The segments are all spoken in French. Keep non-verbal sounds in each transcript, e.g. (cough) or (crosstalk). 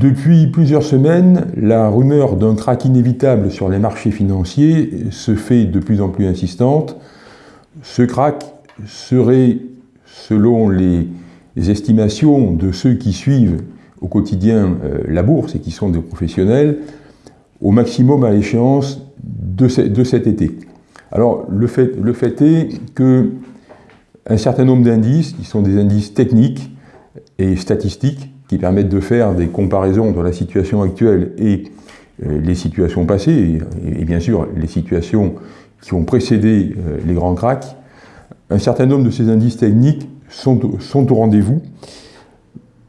Depuis plusieurs semaines, la rumeur d'un crack inévitable sur les marchés financiers se fait de plus en plus insistante. Ce crack serait, selon les estimations de ceux qui suivent au quotidien euh, la bourse et qui sont des professionnels, au maximum à l'échéance de, cet été. Alors le fait, le fait est que un certain nombre d'indices, qui sont des indices techniques et statistiques, qui permettent de faire des comparaisons entre la situation actuelle et euh, les situations passées, et, bien sûr les situations qui ont précédé euh, les grands cracks, un certain nombre de ces indices techniques sont, sont au rendez-vous,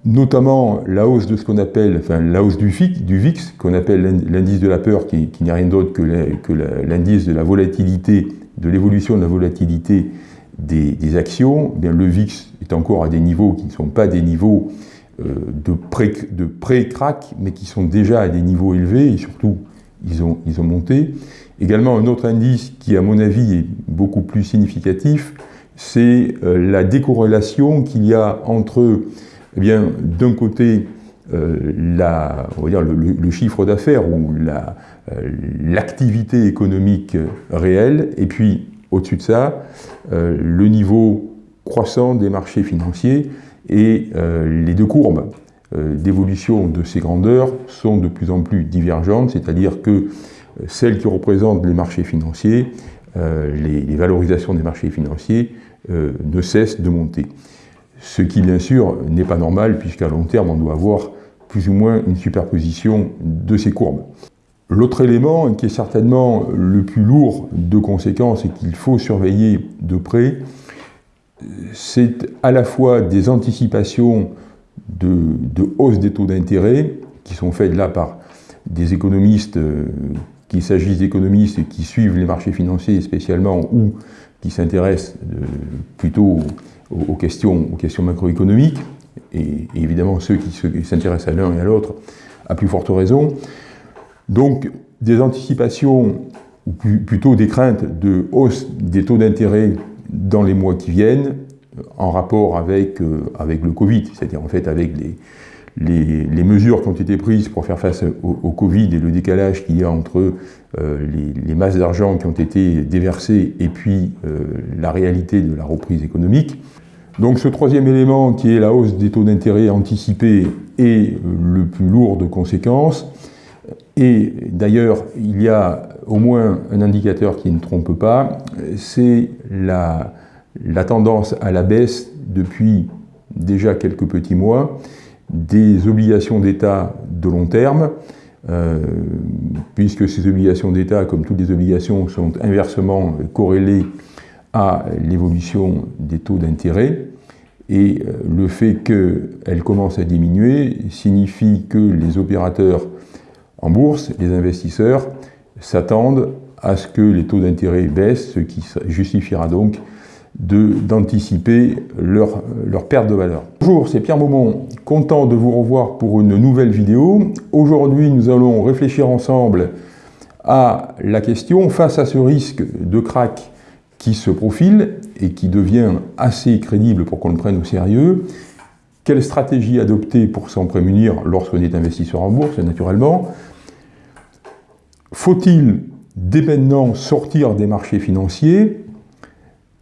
notamment la hausse de ce qu'on appelle, enfin la hausse du, du VIX, qu'on appelle l'indice de la peur, qui, n'est rien d'autre que l'indice de la volatilité, de l'évolution de la volatilité des, actions. Eh bien, le VIX est encore à des niveaux qui ne sont pas des niveaux euh, de pré-crack, mais qui sont déjà à des niveaux élevés, et surtout, ils ont, ils ont monté. Également, un autre indice qui, à mon avis, est beaucoup plus significatif, c'est euh, la décorrélation qu'il y a entre eh bien, d'un côté, euh, la, on va dire le, chiffre d'affaires ou l'activité économique réelle, et puis au-dessus de ça, le niveau croissant des marchés financiers et les deux courbes d'évolution de ces grandeurs sont de plus en plus divergentes, c'est-à-dire que celles qui représentent les marchés financiers, les, les, valorisations des marchés financiers ne cessent de monter ce qui bien sûr n'est pas normal puisqu'à long terme on doit avoir plus ou moins une superposition de ces courbes. L'autre élément qui est certainement le plus lourd de conséquences et qu'il faut surveiller de près, c'est à la fois des anticipations de, hausse des taux d'intérêt qui sont faites là par des économistes, euh, qu'il s'agisse d'économistes qui suivent les marchés financiers spécialement ou qui s'intéressent euh, plutôt aux, questions, aux questions macroéconomiques, et, évidemment ceux qui s'intéressent à l'un et à l'autre à plus forte raison. Donc des anticipations, ou plutôt des craintes de hausse des taux d'intérêt dans les mois qui viennent, en rapport avec, euh, avec le Covid, c'est-à-dire en fait avec les, les, mesures qui ont été prises pour faire face au, Covid et le décalage qu'il y a entre euh, les, masses d'argent qui ont été déversées et puis euh, la réalité de la reprise économique. Donc ce troisième élément qui est la hausse des taux d'intérêt anticipés est le plus lourd de conséquences. Et d'ailleurs, il y a au moins un indicateur qui ne trompe pas, c'est la, tendance à la baisse depuis déjà quelques petits mois des obligations d'État de long terme, euh, puisque ces obligations d'État, comme toutes les obligations, sont inversement corrélées à l'évolution des taux d'intérêt. Et euh, le fait qu'elle commence à diminuer signifie que les opérateurs en bourse, les investisseurs, s'attendent à ce que les taux d'intérêt baissent, ce qui justifiera donc d'anticiper leur, perte de valeur. Bonjour, c'est Pierre Maumont, content de vous revoir pour une nouvelle vidéo. Aujourd'hui, nous allons réfléchir ensemble à la question, face à ce risque de crack qui se profile et qui devient assez crédible pour qu'on le prenne au sérieux. Quelle stratégie adopter pour s'en prémunir lorsqu'on est investisseur en bourse, naturellement Faut-il dès maintenant sortir des marchés financiers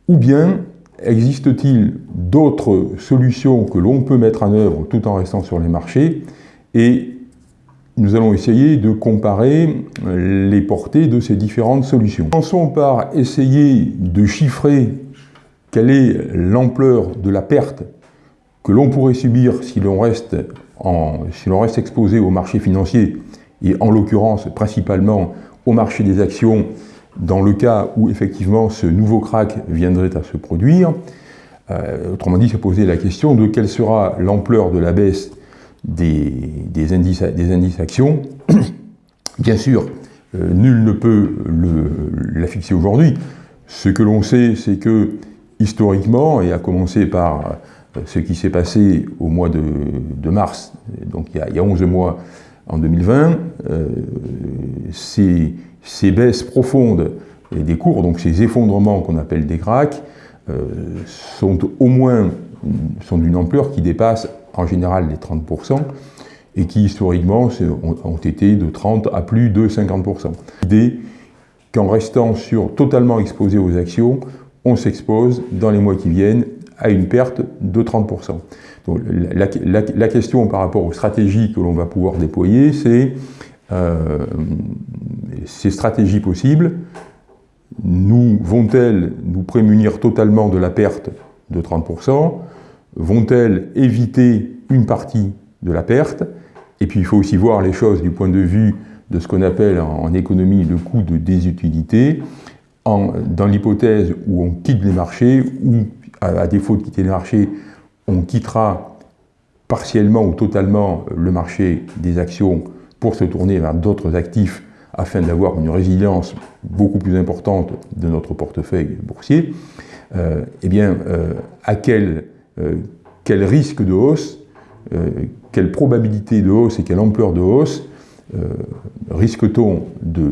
ou bien existe-t-il d'autres solutions que l'on peut mettre en œuvre tout en restant sur les marchés et nous allons essayer de comparer les portées de ces différentes solutions. Commençons par essayer de chiffrer quelle est l'ampleur de la perte que l'on pourrait subir si l'on reste, exposé au marché financier, et en l'occurrence principalement au marché des actions, dans le cas où effectivement ce nouveau crack viendrait à se produire. Euh, autrement dit, se poser la question de quelle sera l'ampleur de la baisse des, indices, des indices actions. (coughs) Bien sûr, euh, nul ne peut la fixer aujourd'hui. Ce que l'on sait, c'est que historiquement, et à commencer par euh, ce qui s'est passé au mois de, mars, donc il y, a, 11 mois en 2020, euh, ces, baisses profondes des cours, donc ces effondrements qu'on appelle des cracks, sont au moins sont d'une ampleur qui dépasse en général les 30%, et qui historiquement ont, été de 30 à plus de 50%. L'idée qu'en restant sur, totalement exposé aux actions, on s'expose dans les mois qui viennent à une perte de 30%. La, question par rapport aux stratégies que l'on va pouvoir déployer, c'est euh, ces stratégies possibles, nous vont-elles nous prémunir totalement de la perte de 30% Vont-elles éviter une partie de la perte? Et puis il faut aussi voir les choses du point de vue de ce qu'on appelle en, économie le coût de désutilité. Dans l'hypothèse où on quitte les marchés, ou à, défaut de quitter les marchés, on quittera partiellement ou totalement le marché des actions pour se tourner vers d'autres actifs afin d'avoir une résilience beaucoup plus importante de notre portefeuille boursier, euh, eh bien, euh, à quel, euh, quel, risque de hausse, quelle probabilité de hausse et quelle ampleur de hausse risque-t-on de,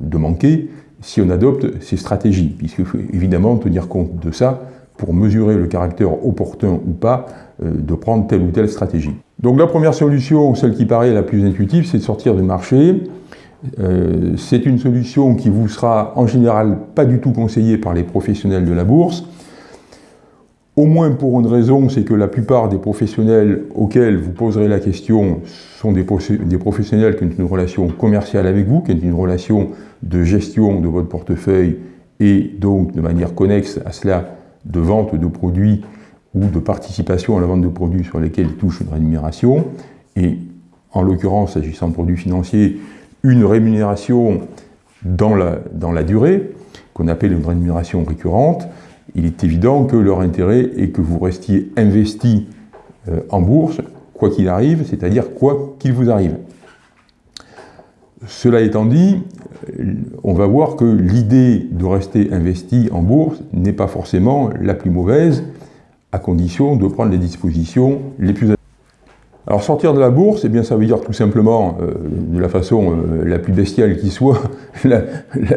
de, manquer si on adopte ces stratégies? Puisqu'il faut évidemment tenir compte de ça pour mesurer le caractère opportun ou pas de prendre telle ou telle stratégie. Donc la première solution, celle qui paraît la plus intuitive, c'est de sortir du marché euh, c'est une solution qui vous sera en général pas du tout conseillée par les professionnels de la bourse, au moins pour une raison, c'est que la plupart des professionnels auxquels vous poserez la question sont des, professionnels qui ont une relation commerciale avec vous, qui ont une relation de gestion de votre portefeuille et donc de manière connexe à cela de vente de produits ou de participation à la vente de produits sur lesquels ils touchent une rémunération. Et en l'occurrence, s'agissant de produits financiers, une rémunération dans la, dans la durée, qu'on appelle une rémunération récurrente, il est évident que leur intérêt est que vous restiez investi euh, en bourse, quoi qu'il arrive, c'est-à-dire quoi qu'il vous arrive. Cela étant dit, on va voir que l'idée de rester investi en bourse n'est pas forcément la plus mauvaise, à condition de prendre les dispositions les plus alors sortir de la bourse, eh bien, ça veut dire tout simplement, euh, de la façon euh, la plus bestiale qui soit, (laughs) la,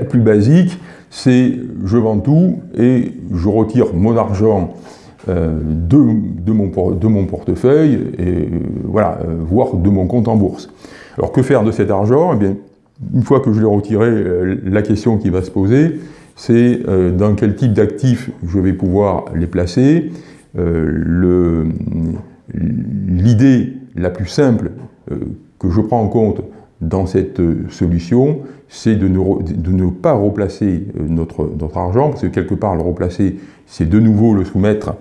plus basique, c'est je vends tout et je retire mon argent euh, de, mon, de, mon, portefeuille, et voilà, voire de mon compte en bourse. Alors que faire de cet argent? Eh Une fois que je l'ai retiré, la question qui va se poser, c'est dans quel type d'actifs je vais pouvoir les placer? L'idée la plus simple euh, que je prends en compte dans cette euh, solution, c'est de, ne, pas replacer euh, notre, argent, parce que quelque part le replacer, c'est de nouveau le soumettre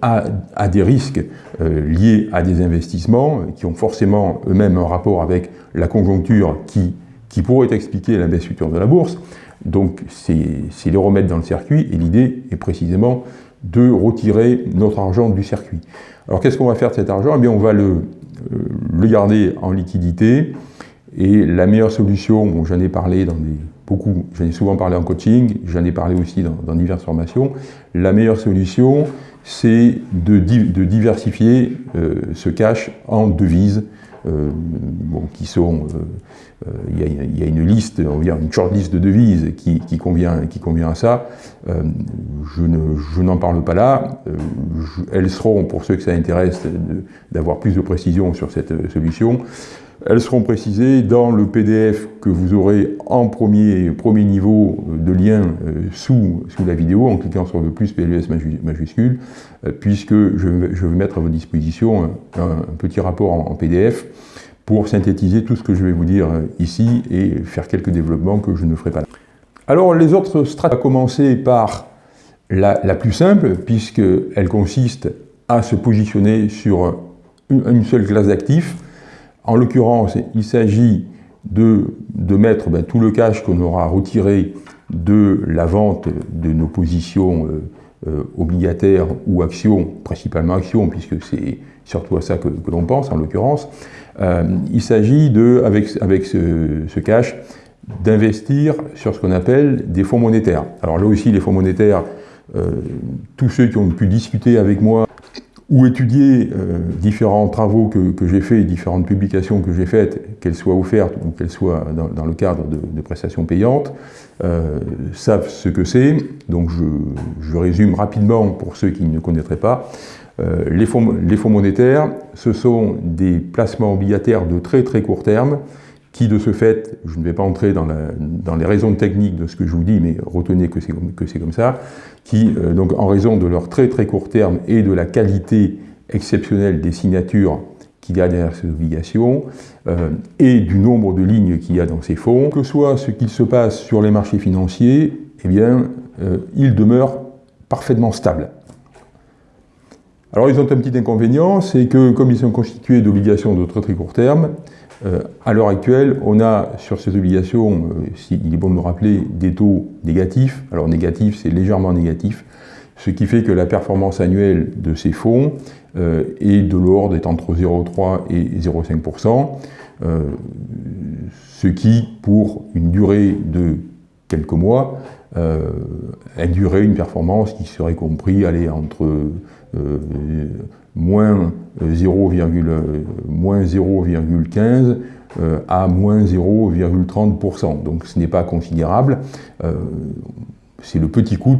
à, des risques liés à des investissements qui ont forcément eux-mêmes un rapport avec la conjoncture qui, pourrait expliquer la baisse future de la bourse. Donc c'est les remettre dans le circuit, et l'idée est précisément de retirer notre argent du circuit. Alors qu'est-ce qu'on va faire de cet argent? Eh bien on va euh, le garder en liquidité. Et la meilleure solution, j'en ai parlé dans des, beaucoup, j'en ai souvent parlé en coaching, j'en ai parlé aussi dans, diverses formations, la meilleure solution, c'est de, diversifier euh, ce cash en devises, euh, qui sont, il y, a une liste, on va dire une short list de devises qui, qui, convient, qui convient à ça. je n'en parle pas là. elles seront, pour ceux que ça intéresse, d'avoir plus de précision sur cette solution. Elles seront précisées dans le PDF que vous aurez en premier, premier niveau de lien sous, sous la vidéo, en cliquant sur le plus PLUS majuscule, puisque je, je, vais mettre à votre disposition un, petit rapport en, PDF pour synthétiser tout ce que je vais vous dire ici et faire quelques développements que je ne ferai pas là. Alors les autres stratégies, à commencer par la, la plus simple, puisqu'elle consiste à se positionner sur une, seule classe d'actifs. En l'occurrence, il s'agit de, mettre ben, tout le cash qu'on aura retiré de la vente de nos positions euh, euh, obligataires ou actions, principalement actions, puisque c'est surtout à ça que, l'on pense en l'occurrence. Euh, il s'agit de, avec, ce cash, d'investir sur ce qu'on appelle des fonds monétaires. Alors là aussi, les fonds monétaires, tous ceux qui ont pu discuter avec moi ou étudier euh, différents travaux que, j'ai faits, différentes publications que j'ai faites, qu'elles soient offertes ou qu'elles soient dans, le cadre de, prestations payantes, euh, savent ce que c'est. Donc je, résume rapidement pour ceux qui ne connaîtraient pas. fonds, les fonds monétaires, ce sont des placements obligataires de très très court terme qui de ce fait, je ne vais pas entrer dans, les raisons techniques de ce que je vous dis, mais retenez que c'est comme, ça, qui, euh, donc en raison de leur très très court terme et de la qualité exceptionnelle des signatures qu'il y a derrière ces obligations, euh, et du nombre de lignes qu'il y a dans ces fonds, que soit ce qu'il se passe sur les marchés financiers, eh bien, euh, ils demeurent parfaitement stables. Alors ils ont un petit inconvénient, c'est que comme ils sont constitués d'obligations de très très court terme, euh, à l'heure actuelle, on a sur ces obligations, euh, il est bon de me rappeler, des taux négatifs. Alors négatif, c'est légèrement négatif, ce qui fait que la performance annuelle de ces fonds euh, est de l'ordre est entre 0,3 et 0,5%, ce qui, pour une durée de quelques mois, induirait une performance qui serait compris aller entre moins 0,15 euh, à moins 0,30%. Donc ce n'est pas considérable. Euh, c'est le petit coût,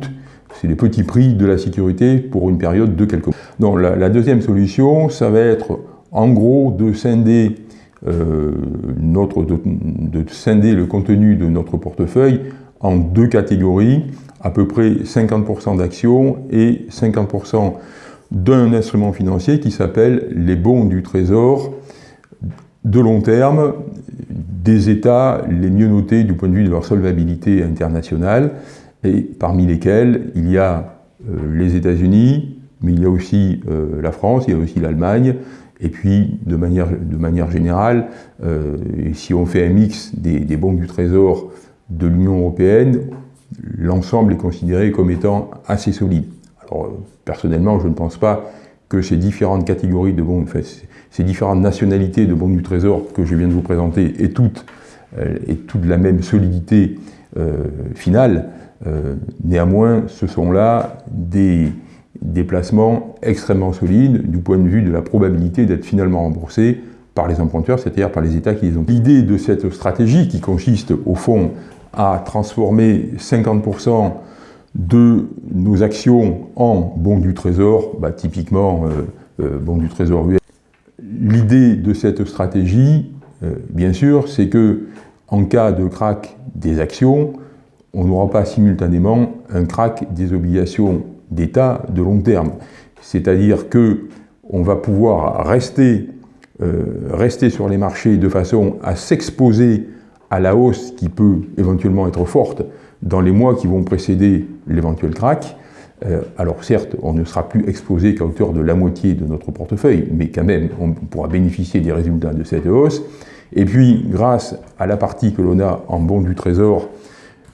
c'est les petits prix de la sécurité pour une période de quelques mois. Donc la, deuxième solution, ça va être en gros de scinder, euh, notre, de, scinder le contenu de notre portefeuille en deux catégories, à peu près 50% d'actions et 50% d'un instrument financier qui s'appelle les bons du trésor de long terme des États les mieux notés du point de vue de leur solvabilité internationale, et parmi lesquels il y a euh, les États-Unis, mais il y a aussi euh, la France, il y a aussi l'Allemagne, et puis de manière, générale, euh, si on fait un mix des, des bons du trésor de l'Union européenne, l'ensemble est considéré comme étant assez solide. Alors, personnellement, je ne pense pas que ces différentes catégories de bons, ces différentes nationalités de bons du Trésor que je viens de vous présenter aient toutes, euh, toute la même solidité euh, finale. Euh, néanmoins, ce sont là des, des placements extrêmement solides du point de vue de la probabilité d'être finalement remboursés par les emprunteurs, c'est-à-dire par les États qui les ont. L'idée de cette stratégie qui consiste au fond à transformer 50% de nos actions en bons du trésor, bah, typiquement euh, euh, bons du trésor US. L'idée de cette stratégie, euh, bien sûr, c'est que en cas de crack des actions, on n'aura pas simultanément un crack des obligations d'État de long terme. C'est-à-dire que on va pouvoir rester, rester sur les marchés de façon à s'exposer à la hausse qui peut éventuellement être forte dans les mois qui vont précéder l'éventuel crack. Euh, alors certes, on ne sera plus exposé qu'à hauteur de la moitié de notre portefeuille, mais quand même, on pourra bénéficier des résultats de cette hausse. Et puis, grâce à la partie que l'on a en bon du trésor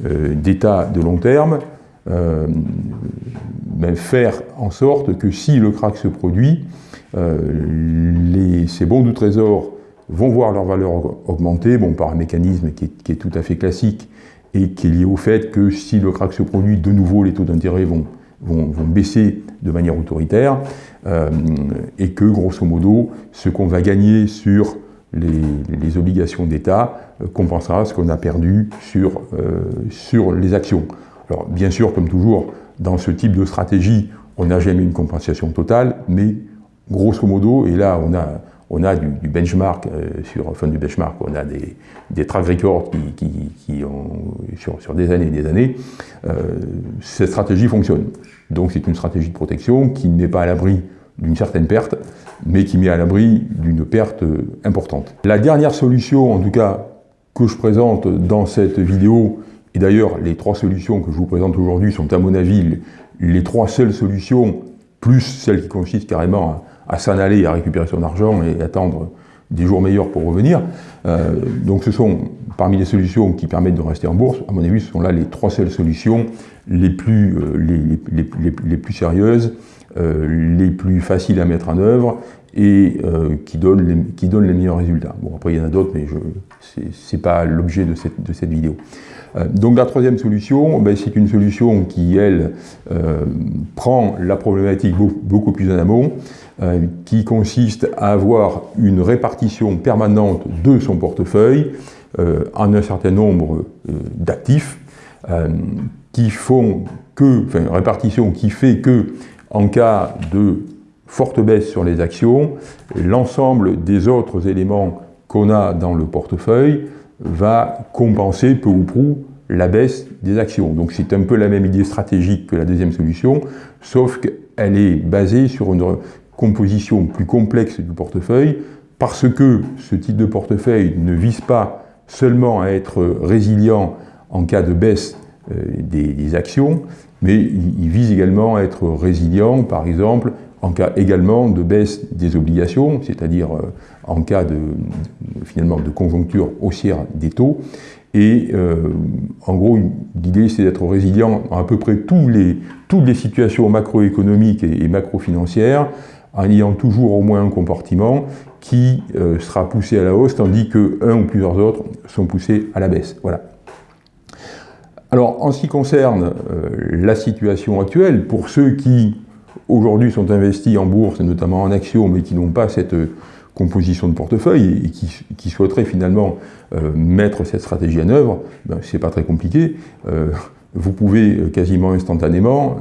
euh, d'état de long terme, euh, ben, faire en sorte que si le crack se produit, ces bons du trésor vont voir leur valeur augmenter, bon, par un mécanisme qui est, tout à fait classique et qui est lié au fait que si le crack se produit, de nouveau, les taux d'intérêt vont, vont, baisser de manière autoritaire euh, et que, grosso modo, ce qu'on va gagner sur les, obligations d'État euh, compensera ce qu'on a perdu sur, euh, sur les actions. Alors, bien sûr, comme toujours, dans ce type de stratégie, on n'a jamais une compensation totale, mais grosso modo, et là, on a on a du, benchmark, euh, sur, du benchmark, on a des, des track records qui, ont, sur, des années et des années, euh, cette stratégie fonctionne. Donc c'est une stratégie de protection qui ne met pas à l'abri d'une certaine perte, mais qui met à l'abri d'une perte importante. La dernière solution, en tout cas, que je présente dans cette vidéo, et d'ailleurs les trois solutions que je vous présente aujourd'hui sont à mon avis les trois seules solutions, plus celle qui consiste carrément à à s'en aller, à récupérer son argent et attendre des jours meilleurs pour revenir. Euh, donc ce sont parmi les solutions qui permettent de rester en bourse, à mon avis, ce sont là les trois seules solutions les plus, euh, sérieuses, euh, les plus faciles à mettre en œuvre et qui, donnent les, qui donnent les meilleurs résultats. Bon, après, il y en a d'autres, mais ce n'est pas l'objet de cette, de cette vidéo. donc la troisième solution, ben, c'est une solution qui, elle, prend la problématique beaucoup plus en amont, euh, qui consiste à avoir une répartition permanente de son portefeuille euh, en un certain nombre euh, d'actifs qui font que, enfin, répartition qui fait que, en cas de forte baisse sur les actions, l'ensemble des autres éléments qu'on a dans le portefeuille va compenser peu ou prou la baisse des actions. Donc c'est un peu la même idée stratégique que la deuxième solution, sauf qu'elle est basée sur une composition plus complexe du portefeuille, parce que ce type de portefeuille ne vise pas seulement à être résilient en cas de baisse euh, des, actions, mais il, vise également à être résilient, par exemple, en cas également de baisse des obligations, c'est-à-dire euh, en cas de, finalement de conjoncture haussière des taux. Et euh, en gros, l'idée c'est d'être résilient à à peu près tous les, toutes les situations macroéconomiques et, macro-financières, en ayant toujours au moins un comportement qui euh, sera poussé à la hausse, tandis que un ou plusieurs autres sont poussés à la baisse. Voilà. Alors, en ce qui concerne la situation actuelle, pour ceux qui aujourd'hui sont investis en bourse, et notamment en actions, mais qui n'ont pas cette euh, composition de portefeuille et qui, souhaiteraient finalement euh, mettre cette stratégie en œuvre, ben, c'est pas très compliqué. Euh, vous pouvez quasiment instantanément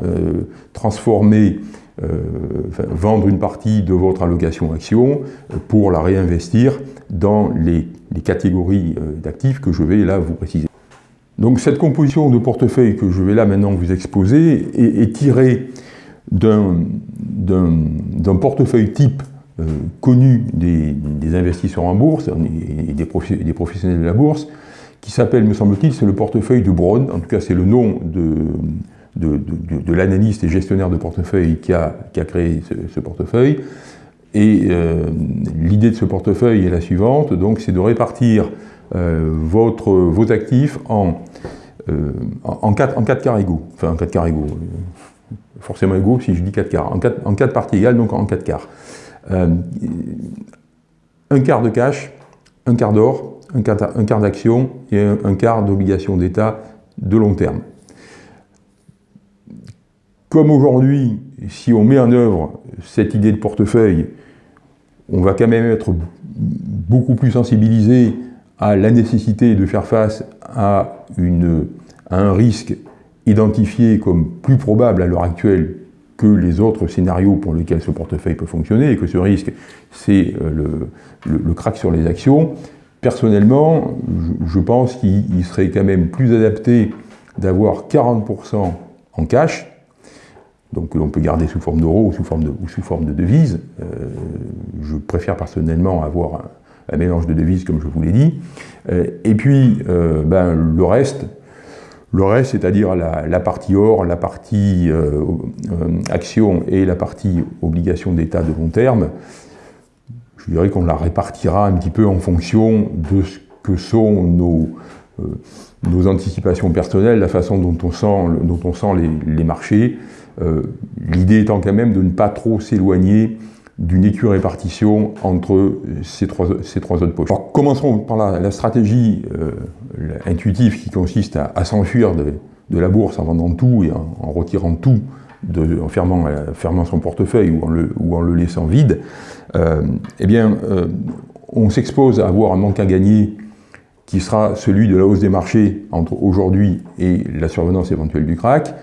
transformer, vendre une partie de votre allocation action pour la réinvestir dans les, catégories d'actifs que je vais là vous préciser. Donc cette composition de portefeuille que je vais là maintenant vous exposer est, est tirée d'un portefeuille type euh, connu des, investisseurs en bourse et des, professionnels de la bourse, qui s'appelle, me semble-t-il, c'est le portefeuille de Braun, en tout cas c'est le nom de, de, l'analyste et gestionnaire de portefeuille qui a, créé ce, portefeuille. Et euh, l'idée de ce portefeuille est la suivante, donc c'est de répartir euh, votre, vos actifs en, en, quatre, en enfin en quatre forcément égaux si je dis 4 quarts, en 4, en parties égales, donc en 4 quarts. Euh, un quart de cash, un quart d'or, un quart, d'action et un, quart d'obligation d'État de long terme. Comme aujourd'hui, si on met en œuvre cette idée de portefeuille, on va quand même être beaucoup plus sensibilisé à la nécessité de faire face à un risque identifié comme plus probable à l'heure actuelle que les autres scénarios pour lesquels ce portefeuille peut fonctionner, et que ce risque, c'est euh, le, crack sur les actions, personnellement, je, pense qu'il serait quand même plus adapté d'avoir 40% en cash, donc que l'on peut garder sous forme d'euros ou, sous forme de, ou sous forme de devises. Euh, je préfère personnellement avoir un, mélange de devises, comme je vous l'ai dit. Euh, et puis, ben, le reste, le reste, c'est-à-dire la, partie or, la partie euh, euh, action et la partie obligation d'État de long terme, je dirais qu'on la répartira un petit peu en fonction de ce que sont nos, euh, nos anticipations personnelles, la façon dont on sent, dont on sent les, marchés. L'idée étant quand même de ne pas trop s'éloigner d'une équirépartition entre ces trois, ces trois autres poches. Alors, commençons par la, stratégie euh, intuitive qui consiste à, s'enfuir de, la bourse en vendant tout et en, retirant tout, en fermant, fermant, son portefeuille ou en le, ou en le laissant vide. Euh, eh bien, euh, on s'expose à avoir un manque à gagner qui sera celui de la hausse des marchés entre aujourd'hui et la survenance éventuelle du crack.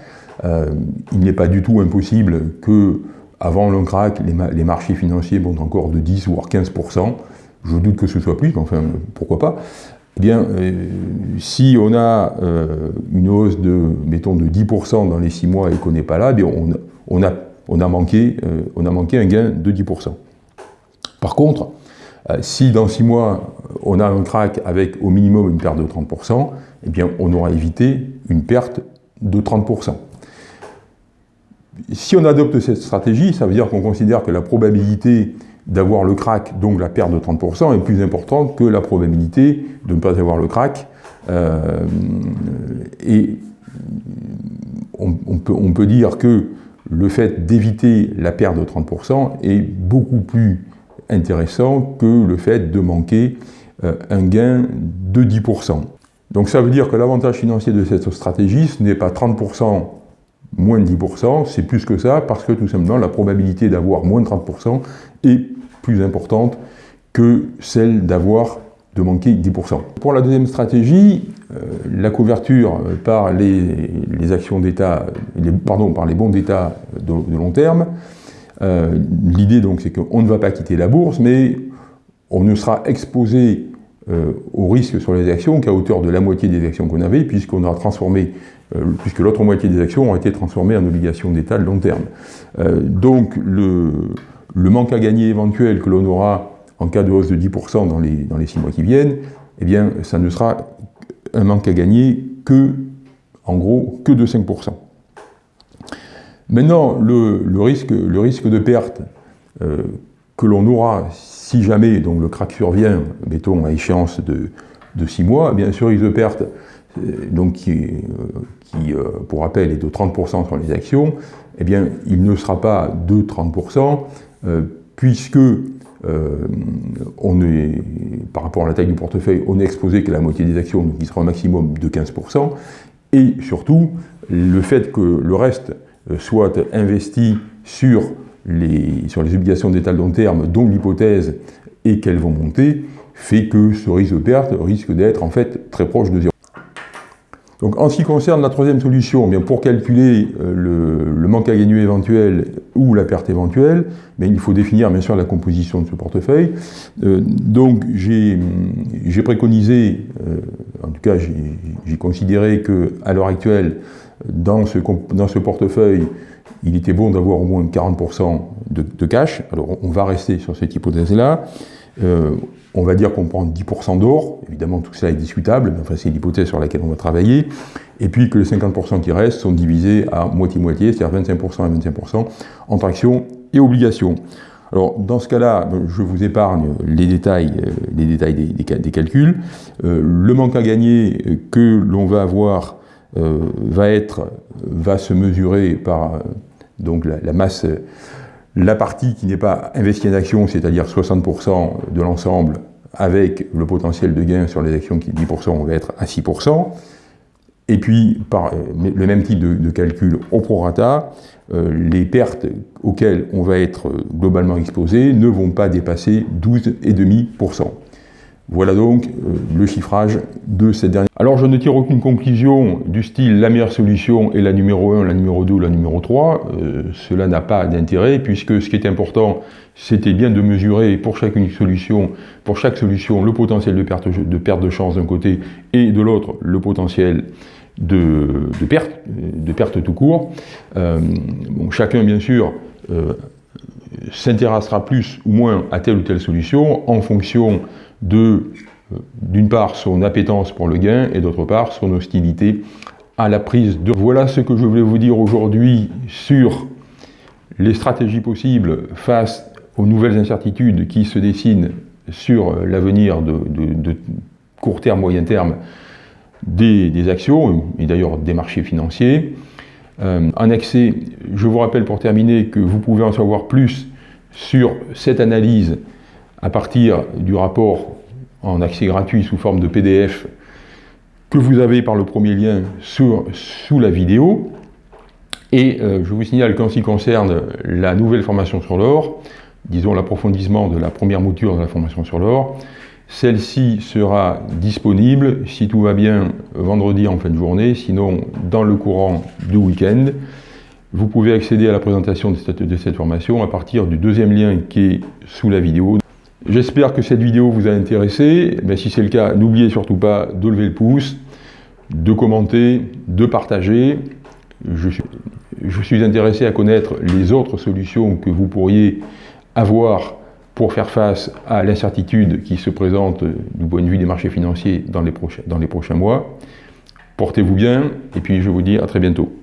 il n'est pas du tout impossible que avant le crack, les, marchés financiers montent encore de 10 voire 15%. Je doute que ce soit plus, mais enfin, pourquoi pas. Eh bien, euh, si on a euh, une hausse de, mettons, de 10% dans les 6 mois et qu'on n'est pas là, eh on, a, on, a manqué, euh, on a manqué un gain de 10%. Par contre, si dans 6 mois, on a un crack avec au minimum une perte de 30%, eh bien, on aura évité une perte de 30% si on adopte cette stratégie, ça veut dire qu'on considère que la probabilité d'avoir le crack, donc la perte de 30%, est plus importante que la probabilité de ne pas avoir le crack. Euh, et on, peut, dire que le fait d'éviter la perte de 30% est beaucoup plus intéressant que le fait de manquer euh, un gain de 10%. Donc ça veut dire que l'avantage financier de cette stratégie, ce n'est pas 30% moins de 10%, c'est plus que ça, parce que tout simplement la probabilité d'avoir moins de 30% est plus importante que celle d'avoir de manquer 10%. Pour la deuxième stratégie, euh, la couverture par les, actions d'État, pardon, par les bons d'État de, long terme, L'idée donc c'est qu'on ne va pas quitter la bourse, mais on ne sera exposé au risque sur les actions qu'à hauteur de la moitié des actions qu'on avait, puisqu'on aura transformé puisque l'autre moitié des actions ont été transformées en obligations d'État de long terme. donc le, le manque à gagner éventuel que l'on aura en cas de hausse de 10% dans les, dans les 6 mois qui viennent, eh bien, ça ne sera un manque à gagner que, en gros, que de 5%. Maintenant, le, risque, le risque de perte euh, que l'on aura si jamais donc, le crack survient, mettons, à échéance de, de 6 mois, bien, de perte, euh, donc, qui, euh, qui pour rappel, est de 30% sur les actions, eh bien, il ne sera pas de 30%, puisque euh, on est, par rapport à la taille du portefeuille, on est exposé qu'à la moitié des actions, donc il sera un maximum de 15%, et surtout, le fait que le reste euh, soit investi sur sur les obligations d'État long terme, dont l'hypothèse est qu'elles vont monter, fait que ce risque de perte risque d'être en fait très proche de zéro. Donc en ce qui concerne la troisième solution, eh bien pour calculer euh, le, manque à gagner éventuel ou la perte éventuelle, mais il faut définir bien sûr la composition de ce portefeuille. Euh, donc j'ai préconisé, euh, en tout cas j'ai considéré que à l'heure actuelle, dans ce portefeuille, il était bon d'avoir au moins 40% de, cash. Alors on va rester sur cette hypothèse-là. On va dire qu'on prend 10% d'or, évidemment tout cela est discutable, mais enfin c'est l'hypothèse sur laquelle on va travailler, et puis que les 50% qui restent sont divisés à moitié-moitié, c'est-à-dire 25% et 25% entre actions et obligations. Alors dans ce cas-là, je vous épargne les détails, euh, les détails des, calculs. Euh, le manque à gagner que l'on va avoir euh, va, être, va se mesurer par donc la masse la partie qui n'est pas investie en actions, c'est-à-dire 60% de l'ensemble, avec le potentiel de gain sur les actions qui 10%, on va être à 6%. Et puis, par euh, le même type de, calcul au prorata, euh, les pertes auxquelles on va être globalement exposé ne vont pas dépasser 12,5%. Voilà donc euh, le chiffrage de cette dernière. Alors je ne tire aucune conclusion du style la meilleure solution est la numéro 1, la numéro 2 ou la numéro 3. Euh, cela n'a pas d'intérêt puisque ce qui est important, c'était bien de mesurer pour chaque solution, pour chaque solution, le potentiel de perte de, chance d'un côté et de l'autre le potentiel de, perte, de perte tout court. Euh, chacun bien sûr s'intéressera plus ou moins à telle ou telle solution en fonction euh, d'une part, son appétence pour le gain et d'autre part, son hostilité à la prise de... Voilà ce que je voulais vous dire aujourd'hui sur les stratégies possibles face aux nouvelles incertitudes qui se dessinent sur l'avenir de, court terme, moyen terme des, actions et d'ailleurs des marchés financiers. Euh, en accès, je vous rappelle pour terminer que vous pouvez en savoir plus sur cette analyse à partir du rapport en accès gratuit sous forme de PDF que vous avez par le premier lien sous la vidéo. Et euh, je vous signale qu'en ce qui concerne la nouvelle formation sur l'or, disons l'approfondissement de la première mouture de la formation sur l'or, celle-ci sera disponible, si tout va bien, vendredi en fin de journée, sinon dans le courant du week-end. Vous pouvez accéder à la présentation de cette, de cette formation à partir du deuxième lien qui est sous la vidéo. J'espère que cette vidéo vous a intéressé. Mais si c'est le cas, n'oubliez surtout pas de lever le pouce, de commenter, de partager. Je suis, intéressé à connaître les autres solutions que vous pourriez avoir pour faire face à l'incertitude qui se présente du point de vue des marchés financiers dans les prochains mois. Portez-vous bien et puis je vous dis à très bientôt.